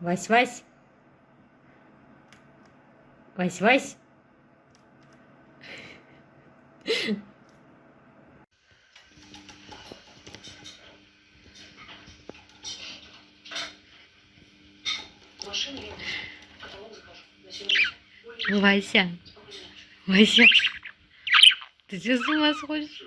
Вась-Вась. Вась-Вась. Вася. Вася. Ты что с ума сходишь?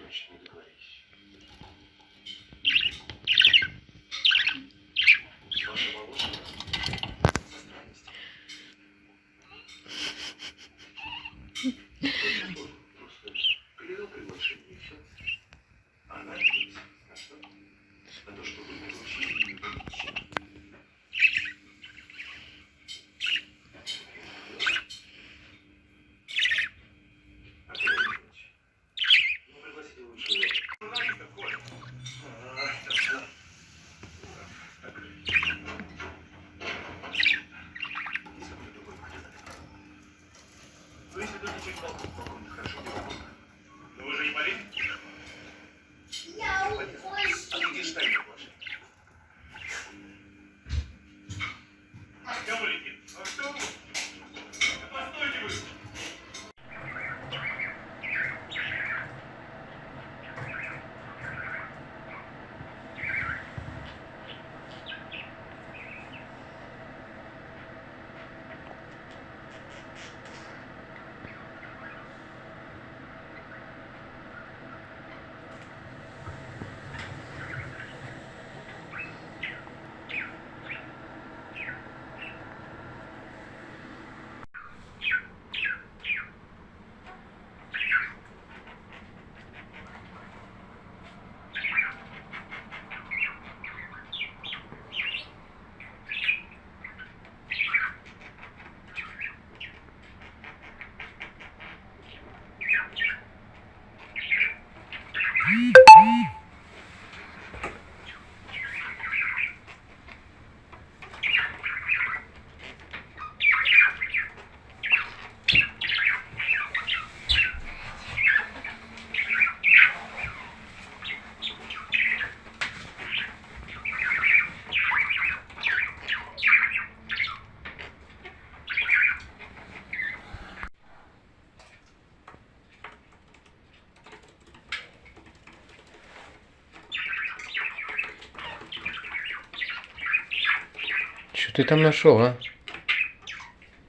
Что ты там нашел, а?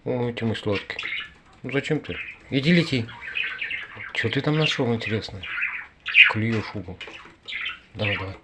О, эти мы сладкие. Ну зачем ты? Иди лети. Что ты там нашел, интересно? Клюешь угол. Давай, давай.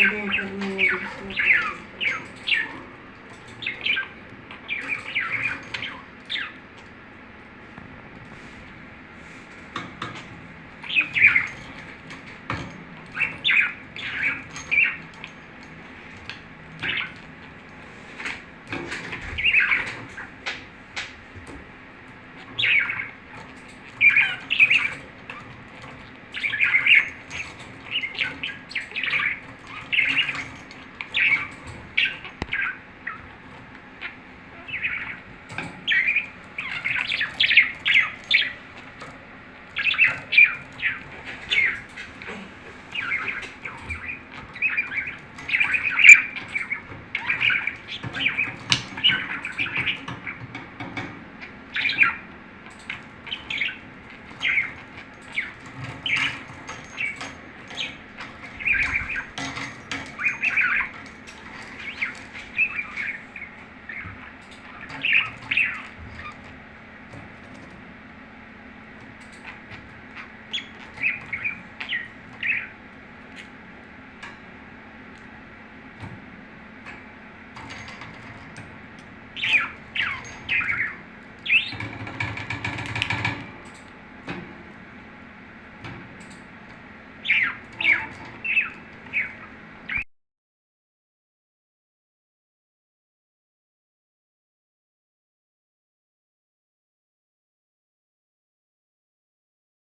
я ничего не могу.